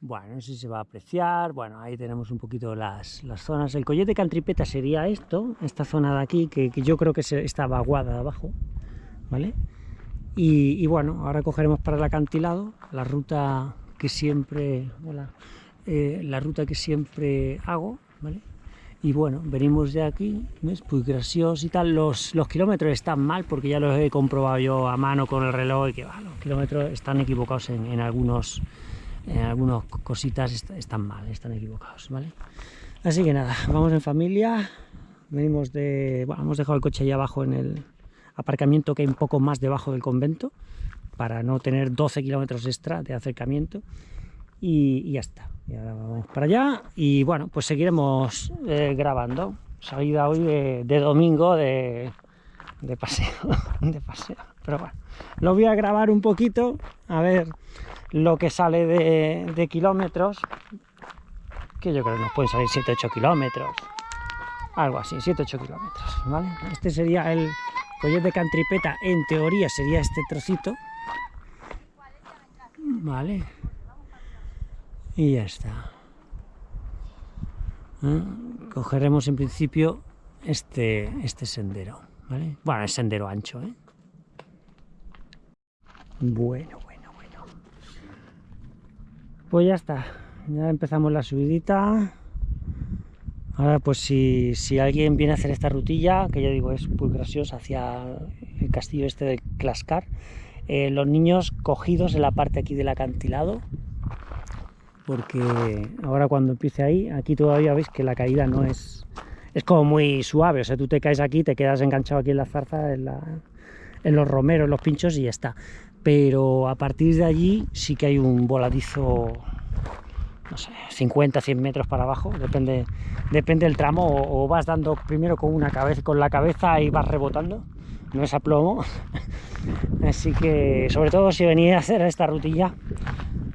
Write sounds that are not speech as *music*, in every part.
Bueno, no sé si se va a apreciar. Bueno, ahí tenemos un poquito las, las zonas. El collete cantripeta sería esto, esta zona de aquí, que, yo creo que se, está vaguada de abajo, ¿vale? Y, y, bueno, ahora cogeremos para el acantilado la ruta que siempre, hola, eh, la ruta que siempre hago, ¿vale? Y bueno, venimos de aquí, ¿ves? Pues gracioso y tal. Los, los kilómetros están mal porque ya los he comprobado yo a mano con el reloj y que los kilómetros están equivocados en, en algunos en algunas cositas están mal, están equivocados, ¿vale? Así que nada, vamos en familia, venimos de... Bueno, hemos dejado el coche ahí abajo en el aparcamiento que hay un poco más debajo del convento para no tener 12 kilómetros extra de acercamiento y, ya está. Y ahora vamos para allá y bueno, pues seguiremos eh, grabando. Salida hoy de, domingo de, de paseo, *laughs* de paseo. Pero bueno, lo voy a grabar un poquito, a ver lo que sale de, kilómetros, que yo creo que nos pueden salir 7-8 kilómetros, algo así, 7-8 kilómetros, ¿vale? Este sería el collet de Cantripeta, en teoría sería este trocito, ¿vale? Y ya está. ¿Eh? Cogeremos en principio este, este sendero, ¿vale? Bueno, es sendero ancho, ¿eh? Bueno, pues ya está, ya empezamos la subidita. Ahora pues si, alguien viene a hacer esta rutilla, que ya digo es muy graciosa, hacia el castillo este de Clascar, eh, los niños cogidos en la parte aquí del acantilado, porque ahora cuando empiece ahí, aquí todavía veis que la caída no es... Es como muy suave, o sea, tú te caes aquí, te quedas enganchado aquí en la zarza, en, en los romeros, en los pinchos y ya está pero a partir de allí sí que hay un voladizo, no sé, 50, 100 metros para abajo, depende, depende del tramo, o, vas dando primero con, una cabeza, con la cabeza y vas rebotando, no es a plomo, *laughs* así que sobre todo si venís a hacer esta rutilla,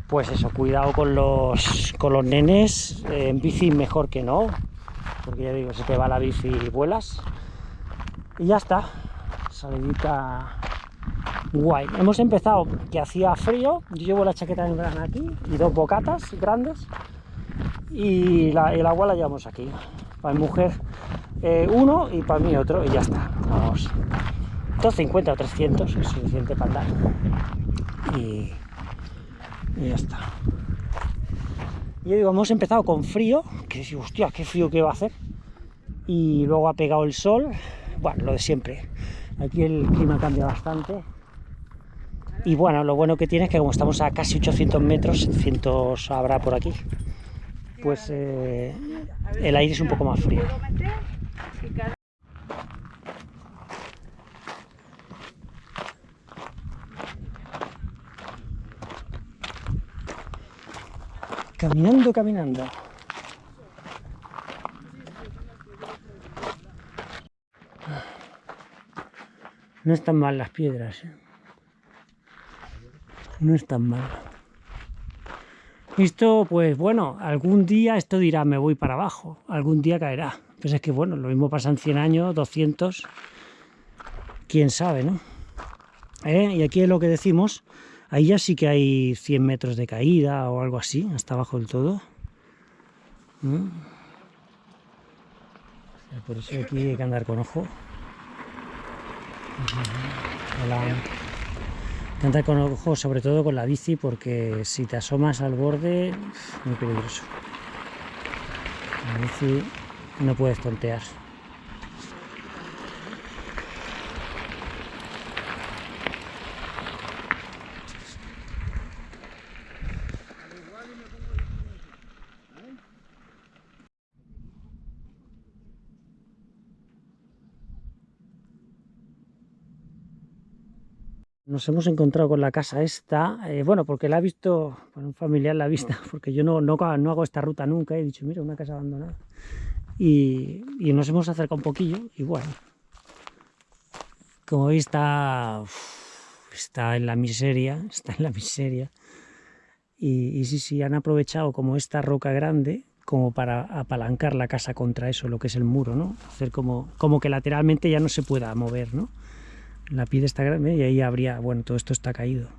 pues eso, cuidado con los, con los nenes, en bici mejor que no, porque ya digo, se te va la bici y vuelas, y ya está, salidita guay. Hemos empezado que hacía frío, yo llevo la chaqueta de verano aquí y dos bocatas grandes y el agua la llevamos aquí. Para mi mujer eh, uno y para mí otro y ya está. Vamos. 250 o 300 es suficiente para andar. Y, ya está. Y yo digo, hemos empezado con frío, que digo, hostia, qué frío que va a hacer. Y luego ha pegado el sol, bueno, lo de siempre. Aquí el clima cambia bastante y bueno, lo bueno que tiene es que como estamos a casi 800 metros, cientos habrá por aquí, pues eh, el aire es un poco más frío. Caminando, caminando. No están mal las piedras. ¿eh? No es tan mal. Esto, pues bueno, algún día esto dirá, me voy para abajo, algún día caerá. Pues es que bueno, lo mismo pasa en 100 años, 200, quién sabe, ¿no? ¿Eh? Y aquí es lo que decimos, ahí ya sí que hay 100 metros de caída o algo así, hasta abajo del todo. ¿Mm? Por eso aquí hay que andar con ojo. Hola. Andar con ojo, sobre todo con la bici, porque si te asomas al borde, muy peligroso. La bici no puedes tontear. Nos hemos encontrado con la casa esta, eh, bueno, porque la ha visto, bueno, un familiar la ha visto, *laughs* porque yo no, no, no, hago esta ruta nunca, he dicho, mira, una casa abandonada. Y, y nos hemos acercado un poquillo, y bueno, como veis está, está en la miseria, *laughs* está en la miseria. Y, y sí, sí, han aprovechado como esta roca grande, como para apalancar la casa contra eso, lo que es el muro, ¿no? Hacer como, como que lateralmente ya no se pueda mover, ¿no? La piedra está grande y ahí habría, bueno, todo esto está caído.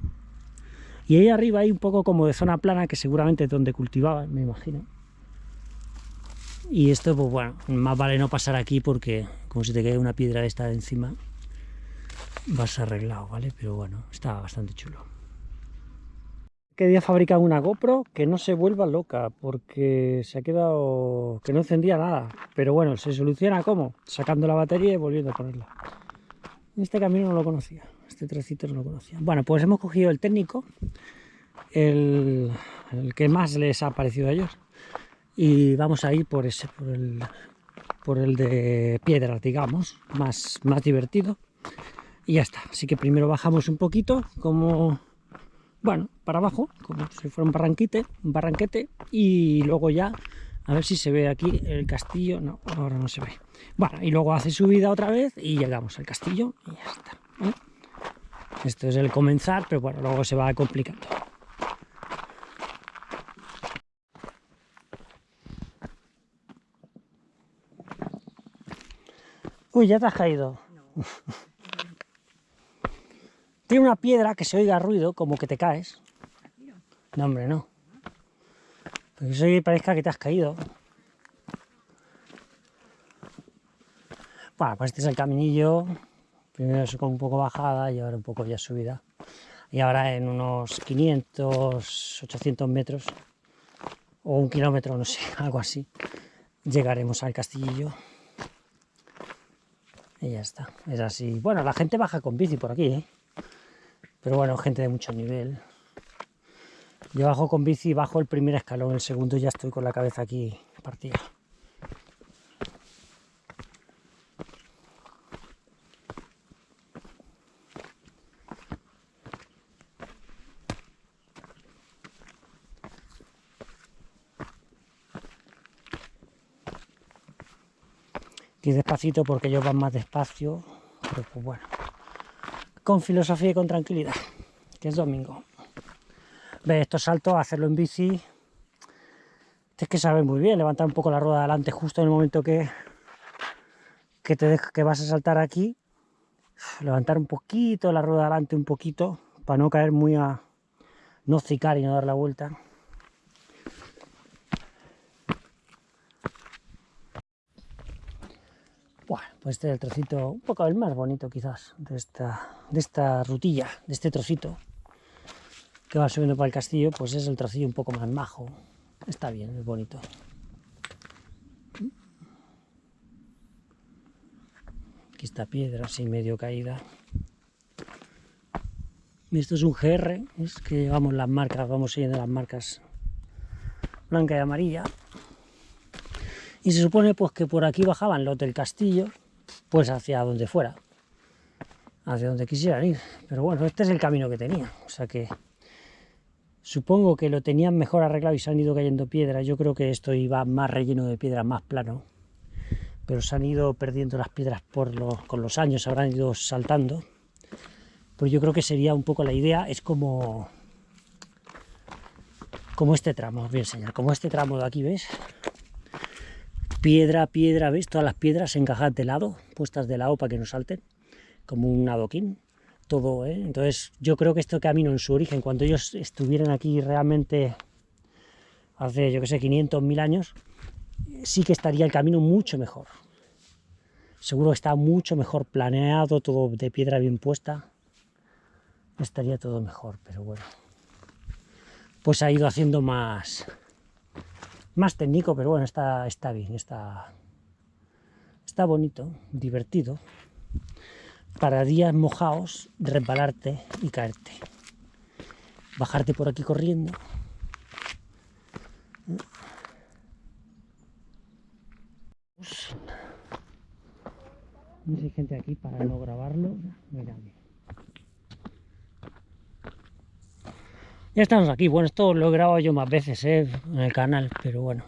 Y ahí arriba hay un poco como de zona plana, que seguramente es donde cultivaban, me imagino. Y esto, pues bueno, más vale no pasar aquí porque como si te cae una piedra de esta encima, vas arreglado, ¿vale? Pero bueno, está bastante chulo. Que día fabrican una GoPro que no se vuelva loca porque se ha quedado que no encendía nada. Pero bueno, se soluciona ¿cómo? Sacando la batería y volviendo a ponerla. Este camino no lo conocía, este trocito no lo conocía. Bueno, pues hemos cogido el técnico, el, que más les ha parecido a ellos y vamos a ir por ese, por el, por el de piedras, digamos, más, más divertido. Y ya está. Así que primero bajamos un poquito, como, bueno, para abajo, como si fuera un barranquite, un barranquete, y luego ya, a ver si se ve aquí el castillo. No, ahora no se ve. Bueno, y luego hace subida otra vez y llegamos al castillo y ya está. Esto es el comenzar, pero bueno, luego se va complicando. Uy, ya te has caído. *laughs* Tiene una piedra que se oiga ruido, como que te caes. No, hombre, no. Parezca que te has caído. Bueno, pues este es el caminillo. Primero con un poco bajada y ahora un poco ya subida. Y ahora en unos 500, 800 metros, o un kilómetro, no sé, *laughs* algo así, llegaremos al castillo. Y ya está, es así. Bueno, la gente baja con bici por aquí, ¿eh? Pero bueno, gente de mucho nivel. Yo bajo con bici, bajo el primer escalón, el segundo ya estoy con la cabeza aquí partida. Y despacito porque ellos van más despacio, pero pues bueno, con filosofía y con tranquilidad, que es domingo. Ve estos saltos, hacerlo en bici, es que sabes muy bien, levantar un poco la rueda adelante justo en el momento que, que, te que vas a saltar aquí, levantar un poquito la rueda adelante, un poquito, para no caer muy a... no cicar y no dar la vuelta. Bueno, pues este es el trocito, un poco el más bonito quizás, de esta, de esta rutilla, de este trocito que va subiendo para el castillo, pues es el trocillo un poco más majo. Está bien, es bonito. Aquí está piedra así medio caída. Esto es un GR, es que llevamos las marcas, vamos siguiendo las marcas blanca y amarilla y se supone pues que por aquí bajaban los del castillo, pues hacia donde fuera, hacia donde quisieran ir. Pero bueno, este es el camino que tenía, o sea que supongo que lo tenían mejor arreglado y se han ido cayendo piedras. Yo creo que esto iba más relleno de piedra, más plano, pero se han ido perdiendo las piedras por los, con los años, habrán ido saltando. Pues yo creo que sería un poco la idea, es como como este tramo, os voy a enseñar, como este tramo de aquí, ¿ves? piedra, piedra, ¿veis? Todas las piedras encajadas de lado, puestas de lado para que no salten, como un adoquín, todo, ¿eh? Entonces yo creo que este camino en su origen, cuando ellos estuvieran aquí realmente hace, yo que sé, 500, 1000 años, sí que estaría el camino mucho mejor. Seguro que está mucho mejor planeado, todo de piedra bien puesta. Estaría todo mejor, pero bueno. Pues ha ido haciendo más, más técnico, pero bueno, está, está bien, está, está bonito, divertido, para días mojados, resbalarte y caerte. Bajarte por aquí corriendo. No hay gente aquí para no grabarlo. Mira, Ya estamos aquí. Bueno, esto lo he grabado yo más veces ¿eh? en el canal, pero bueno.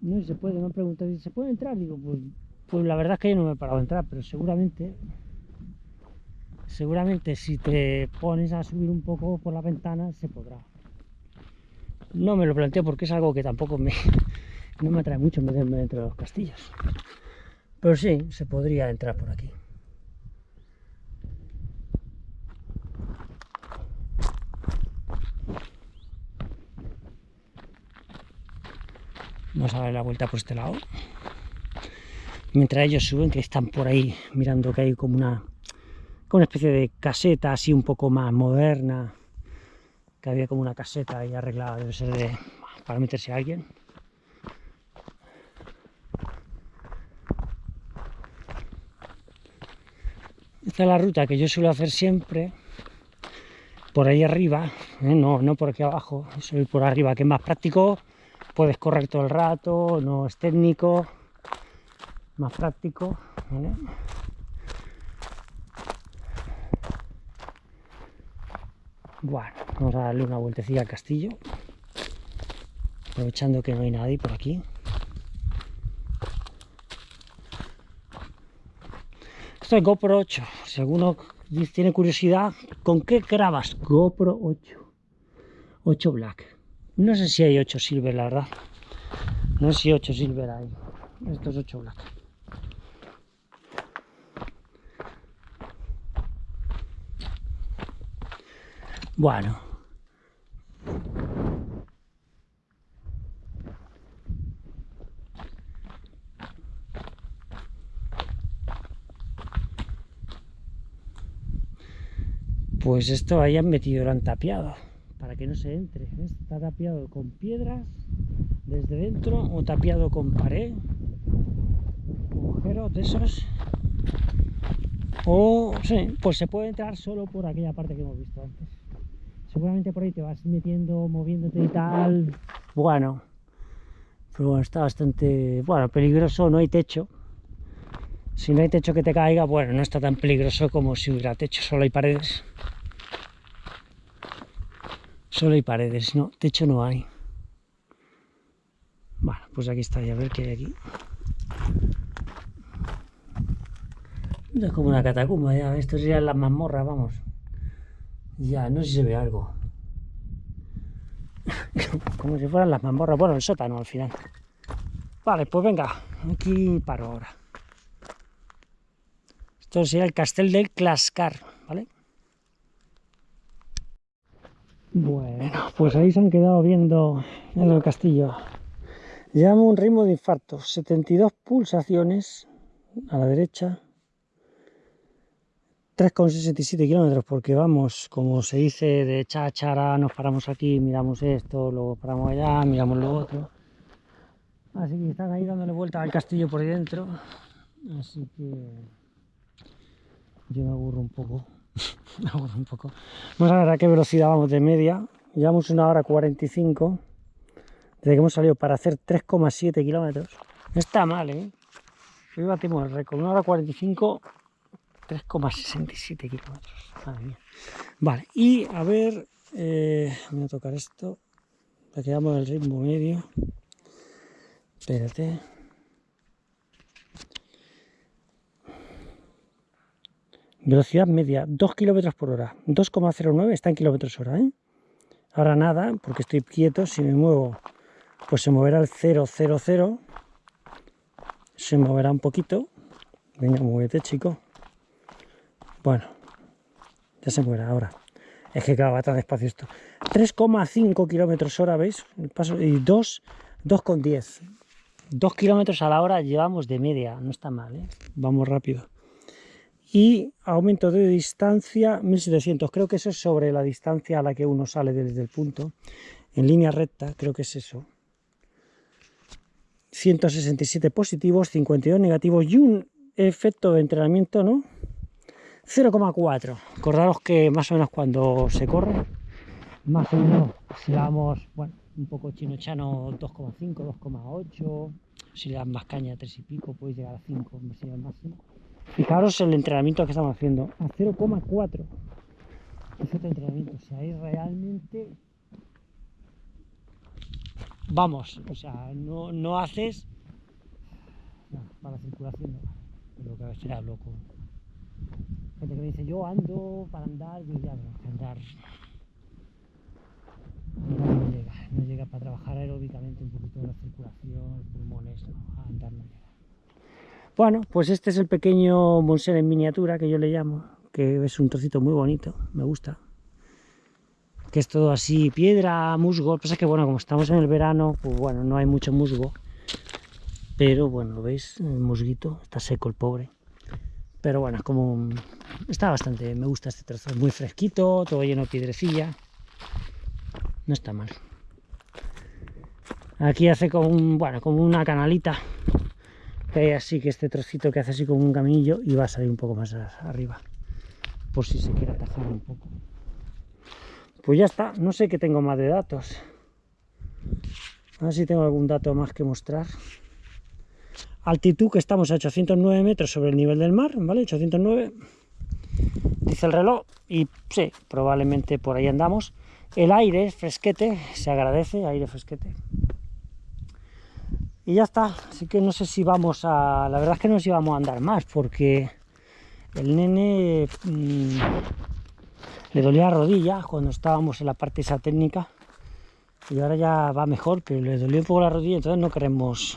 No se puede, me han preguntado, ¿se puede entrar? Digo, pues, pues la verdad es que yo no me he parado a entrar, pero seguramente, seguramente si te pones a subir un poco por la ventana se podrá. No me lo planteo porque es algo que tampoco me, *laughs* no me atrae mucho meterme dentro de los castillos. Pero sí, se podría entrar por aquí. Vamos a dar la vuelta por este lado. Mientras ellos suben, que están por ahí mirando que hay como una, como una especie de caseta así un poco más moderna. Que había como una caseta ahí arreglada, debe ser de, para meterse a alguien. Esta es la ruta que yo suelo hacer siempre por ahí arriba, ¿eh? no, no por aquí abajo, suelo por arriba, que es más práctico, puedes correr todo el rato, no es técnico, más práctico. Bueno, vamos a darle una vueltecilla al castillo, aprovechando que no hay nadie por aquí. Esto es GoPro 8, si alguno tiene curiosidad, ¿con qué grabas? GoPro 8, 8 Black. No sé si hay 8 Silver, la verdad. No sé si 8 Silver hay. Esto es 8 Black. Bueno. Pues esto hayan metido, lo han tapiado para que no se entre. Está tapiado con piedras desde dentro o tapiado con pared, agujeros de esos o sí, pues se puede entrar solo por aquella parte que hemos visto antes seguramente por ahí te vas metiendo, moviéndote y tal, bueno, pero bueno, está bastante, bueno, peligroso, no hay techo, si no hay techo que te caiga, bueno, no está tan peligroso como si hubiera techo, solo hay paredes, solo hay paredes, no, techo no hay. Bueno, pues aquí está, ya a ver qué hay aquí. Es como una catacumba, ya, esto sería la mazmorra, vamos. Ya, no sé si se ve algo. *laughs* Como si fueran las mazmorras. Bueno, el sótano al final. Vale, pues venga, aquí paro ahora. Esto sería el castel del Clascar, ¿vale? Bueno, pues ahí se han quedado viendo en el castillo. Llevamos un ritmo de infarto, 72 pulsaciones a la derecha, 3,67 kilómetros porque vamos, como se dice, de cháchara, nos paramos aquí, miramos esto, luego paramos allá, miramos lo otro. Así que están ahí dándole vuelta al castillo por dentro. Así que yo me aburro un poco. *laughs* me aburro un poco. Vamos a ver a qué velocidad vamos de media. Llevamos una hora 45 desde que hemos salido para hacer 3,7 kilómetros. No está mal, ¿eh? Hoy batimos el récord, una hora 45 3,67 kilómetros. Vale, y a ver, eh, voy a tocar esto. Para que veamos el ritmo medio. Espérate. Velocidad media, 2 kilómetros por hora. 2,09 está en kilómetros hora, ¿eh? Ahora nada, porque estoy quieto. Si me muevo, pues se moverá el 000. Se moverá un poquito. Venga, muévete, chico. Bueno, ya se muere ahora. Es que claro, va tan despacio esto. 3,5 kilómetros hora, ¿veis? paso, y 2, 2,10. 2 kilómetros a la hora llevamos de media, no está mal, ¿eh? Vamos rápido. Y aumento de distancia 1700, creo que eso es sobre la distancia a la que uno sale desde el punto. En línea recta, creo que es eso. 167 positivos, 52 negativos y un efecto de entrenamiento, ¿no? 0,4. Acordaros que más o menos cuando se corre, más o menos si damos, bueno, un poco chino-chano 2,5, 2,8, si le das más caña 3 y pico, puedes llegar a 5, sería el máximo. Fijaros el entrenamiento que estamos haciendo, a 0,4. Es otro entrenamiento, o sea, ahí realmente vamos, o sea, no, no haces para la circulación, no, que será loco gente que me dice, yo ando para andar, yo ya no, andar no, llega, no llega para trabajar aeróbicamente un poquito la circulación, pulmones, a andar no llega. Bueno, pues este es el pequeño Monsen en miniatura que yo le llamo, que es un trocito muy bonito, me gusta. Que es todo así, piedra, musgo, pasa que bueno, como estamos en el verano, pues bueno, no hay mucho musgo, pero bueno, ¿lo veis? El musguito, está seco el pobre. Pero bueno, como... Está bastante, me gusta este trozo, muy fresquito, todo lleno de piedrecilla. No está mal. Aquí hace como un, bueno, como una canalita. Que hay así que este trocito que hace así como un caminillo y va a salir un poco más arriba. Por si se quiere atajar un poco. Pues ya está, no sé qué tengo más de datos. A ver si tengo algún dato más que mostrar. Altitud que estamos a 809 metros sobre el nivel del mar, ¿vale? 809, dice el reloj, y sí, probablemente por ahí andamos. El aire es fresquete, se agradece, aire fresquete. Y ya está, así que no sé si vamos a... La verdad es que no sé si vamos a andar más, porque el nene mmm, le dolía la rodilla cuando estábamos en la parte esa técnica, y ahora ya va mejor, pero le dolió un poco la rodilla, entonces no queremos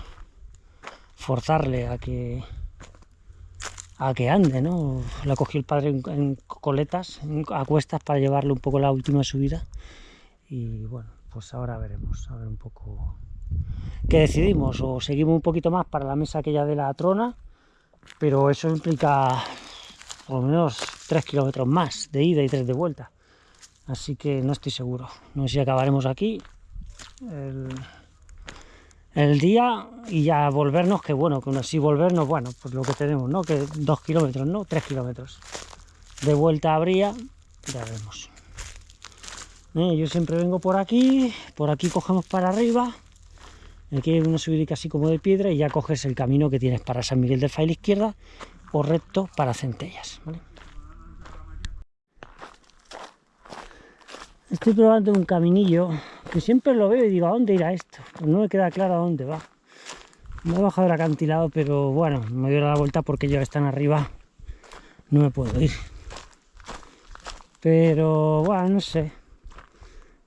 forzarle a que a que ande, ¿no? La cogió el padre en, coletas, a cuestas para llevarle un poco la última subida. Y bueno, pues ahora veremos, a ver un poco qué decidimos, o seguimos un poquito más para la mesa aquella de la trona, pero eso implica por lo menos 3 kilómetros más de ida y 3 de vuelta, así que no estoy seguro, no sé si acabaremos aquí el, el día y ya volvernos, que bueno, que así volvernos, bueno, pues lo que tenemos, ¿no? Que dos kilómetros, ¿no? Tres kilómetros. De vuelta habría, ya veremos. Eh, yo siempre vengo por aquí, por aquí cogemos para arriba, aquí hay una subida así como de piedra y ya coges el camino que tienes para San Miguel del la izquierda o recto para Centellas. Estoy probando un caminillo que siempre lo veo y digo, ¿a dónde irá esto? Pues no me queda claro a dónde va. Me he bajado el acantilado, pero bueno, me doy la vuelta porque ya están arriba. No me puedo ir. Pero bueno, no sé.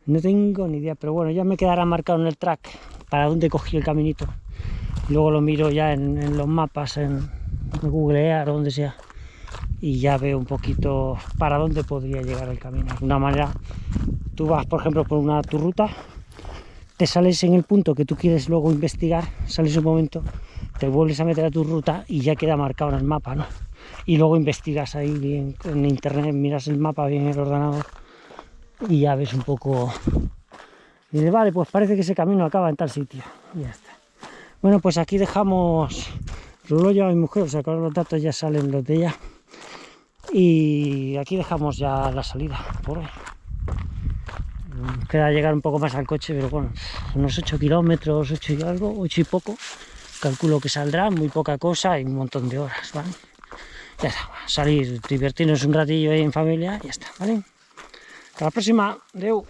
No tengo ni idea, pero bueno, ya me quedará marcado en el track para dónde cogí el caminito. Luego lo miro ya en, los mapas, en, Google Earth o donde sea. Y ya veo un poquito para dónde podría llegar el camino. De una manera tú vas, por ejemplo, por una tu ruta, te sales en el punto que tú quieres luego investigar, sales un momento, te vuelves a meter a tu ruta y ya queda marcado en el mapa, ¿no? Y luego investigas ahí bien en internet, miras el mapa bien en el ordenador y ya ves un poco... Y dices, vale, pues parece que ese camino acaba en tal sitio. Y ya está. Bueno, pues aquí dejamos... Lo lleva mi mujer, o sea, que los datos ya salen los de ella. Y aquí dejamos ya la salida por hoy queda llegar un poco más al coche, pero bueno, unos 8 kilómetros, 8 y algo, 8 y poco, calculo que saldrá, muy poca cosa y un montón de horas, ¿vale? Ya está, salir, divertirnos un ratillo ahí en familia, ya está, ¿vale? Hasta la próxima, Deu.